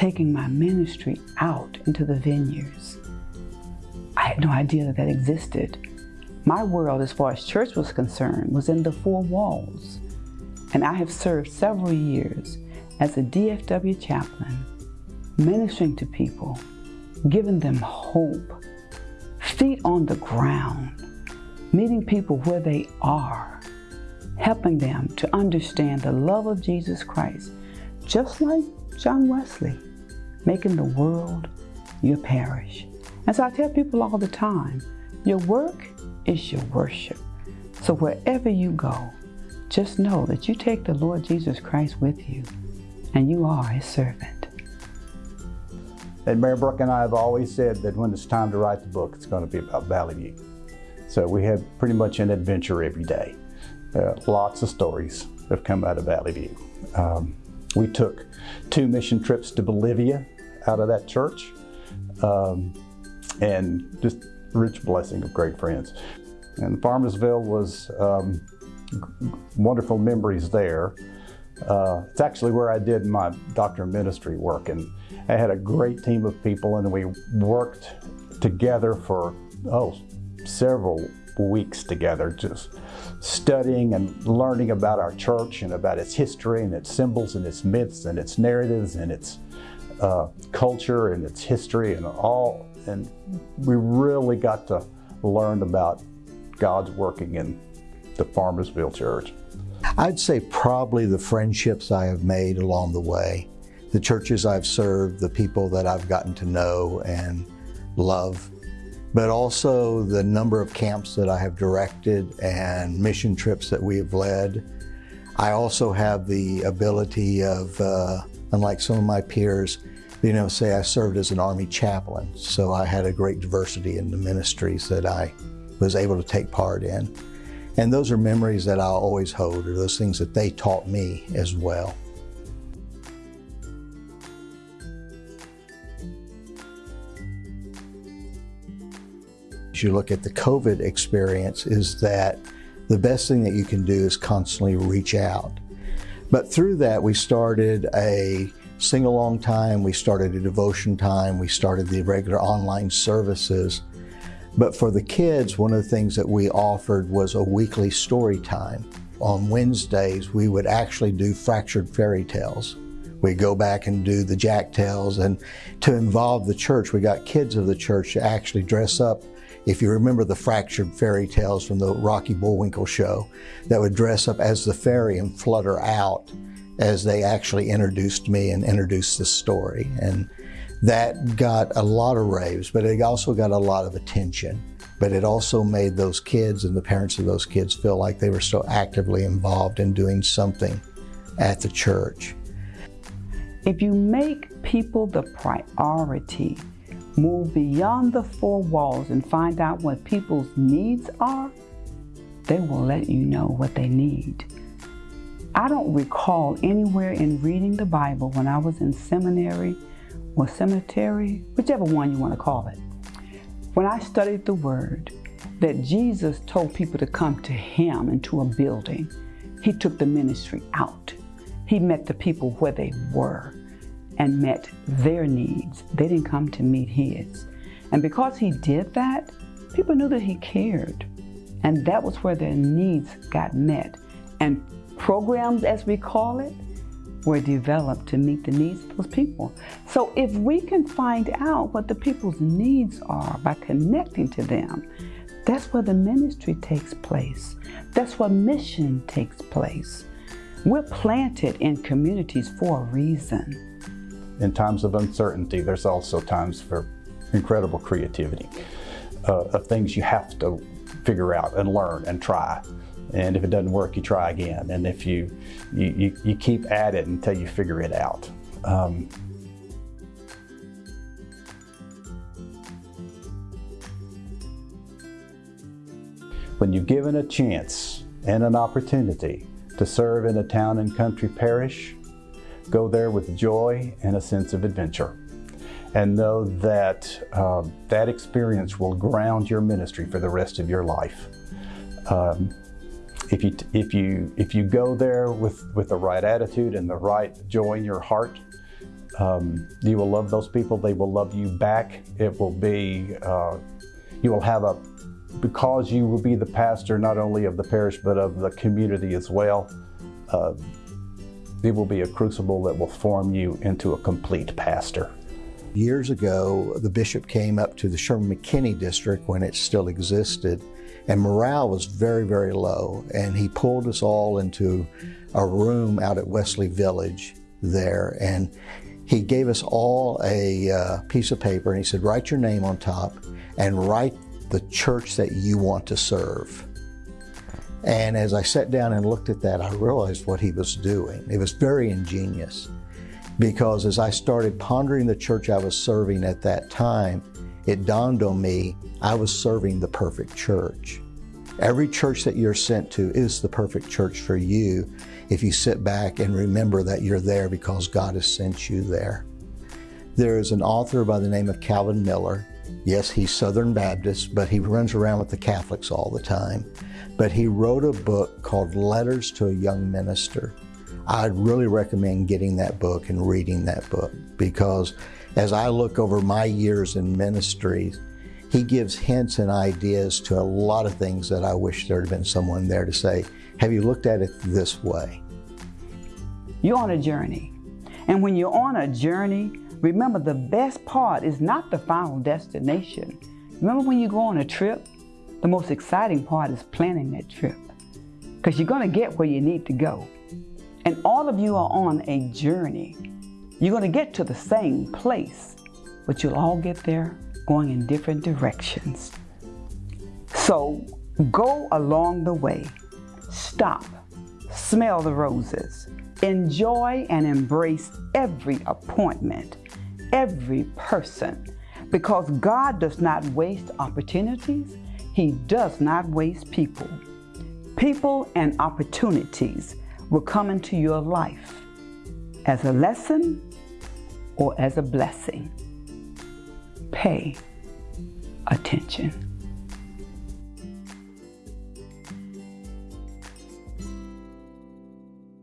taking my ministry out into the vineyards. I had no idea that that existed. My world, as far as church was concerned, was in the four walls. And I have served several years as a DFW chaplain, ministering to people, giving them hope, feet on the ground, meeting people where they are, helping them to understand the love of Jesus Christ, just like John Wesley, making the world your parish. And so I tell people all the time, your work is your worship. So wherever you go, just know that you take the Lord Jesus Christ with you and you are his servant. And Mary Brooke and I have always said that when it's time to write the book, it's going to be about Valley View. So we have pretty much an adventure every day. Uh, lots of stories have come out of Valley View. Um, we took two mission trips to Bolivia out of that church um, and just rich blessing of great friends. And Farmersville was um, wonderful memories there. Uh, it's actually where I did my doctor of ministry work and I had a great team of people and we worked together for, oh, several weeks together, just studying and learning about our church and about its history and its symbols and its myths and its narratives and its uh, culture and its history and all. And we really got to learn about God's working in the Farmersville Church. I'd say probably the friendships I have made along the way, the churches I've served, the people that I've gotten to know and love, but also the number of camps that I have directed and mission trips that we have led. I also have the ability of, uh, unlike some of my peers, you know, say I served as an Army chaplain, so I had a great diversity in the ministries that I was able to take part in. And those are memories that I'll always hold, or those things that they taught me as well. You look at the COVID experience is that the best thing that you can do is constantly reach out. But through that, we started a sing-along time, we started a devotion time, we started the regular online services, but for the kids, one of the things that we offered was a weekly story time. On Wednesdays, we would actually do fractured fairy tales. We'd go back and do the Jack Tales, and to involve the church, we got kids of the church to actually dress up. If you remember the fractured fairy tales from the Rocky Bullwinkle show, that would dress up as the fairy and flutter out as they actually introduced me and introduced the story. And that got a lot of raves, but it also got a lot of attention. But it also made those kids and the parents of those kids feel like they were so actively involved in doing something at the church. If you make people the priority, move beyond the four walls and find out what people's needs are, they will let you know what they need. I don't recall anywhere in reading the Bible when I was in seminary or cemetery, whichever one you want to call it. When I studied the Word, that Jesus told people to come to Him into a building, He took the ministry out. He met the people where they were and met their needs. They didn't come to meet His. And because He did that, people knew that He cared. And that was where their needs got met. And programs, as we call it, were developed to meet the needs of those people. So if we can find out what the people's needs are by connecting to them, that's where the ministry takes place. That's where mission takes place. We're planted in communities for a reason. In times of uncertainty, there's also times for incredible creativity, uh, of things you have to figure out and learn and try. And if it doesn't work, you try again. And if you, you, you, you keep at it until you figure it out. Um, when you're given a chance and an opportunity to serve in a town and country parish, go there with joy and a sense of adventure. And know that uh, that experience will ground your ministry for the rest of your life. Um, if you, if you, if you go there with, with the right attitude and the right joy in your heart, Um, you will love those people. They will love you back. It will be, uh, you will have a, because you will be the pastor not only of the parish but of the community as well. Uh, it will be a crucible that will form you into a complete pastor. Years ago, the bishop came up to the Sherman McKinney district when it still existed, and morale was very, very low. And he pulled us all into a room out at Wesley Village there, and he gave us all a uh, piece of paper and he said, write your name on top and write the church that you want to serve. And as I sat down and looked at that, I realized what he was doing. It was very ingenious because as I started pondering the church I was serving at that time, it dawned on me I was serving the perfect church. Every church that you're sent to is the perfect church for you if you sit back and remember that you're there because God has sent you there. There is an author by the name of Calvin Miller. Yes, he's Southern Baptist, but he runs around with the Catholics all the time. But he wrote a book called Letters to a Young Minister. I'd really recommend getting that book and reading that book because as I look over my years in ministry, he gives hints and ideas to a lot of things that I wish there had been someone there to say, have you looked at it this way? You're on a journey. And when you're on a journey, remember the best part is not the final destination. Remember when you go on a trip, the most exciting part is planning that trip because you're going to get where you need to go. And all of you are on a journey. You're going to get to the same place, but you'll all get there going in different directions. So go along the way. Stop. Smell the roses. Enjoy and embrace every appointment, every person, because God does not waste opportunities. He does not waste people. People and opportunities will come into your life as a lesson or as a blessing. Pay attention.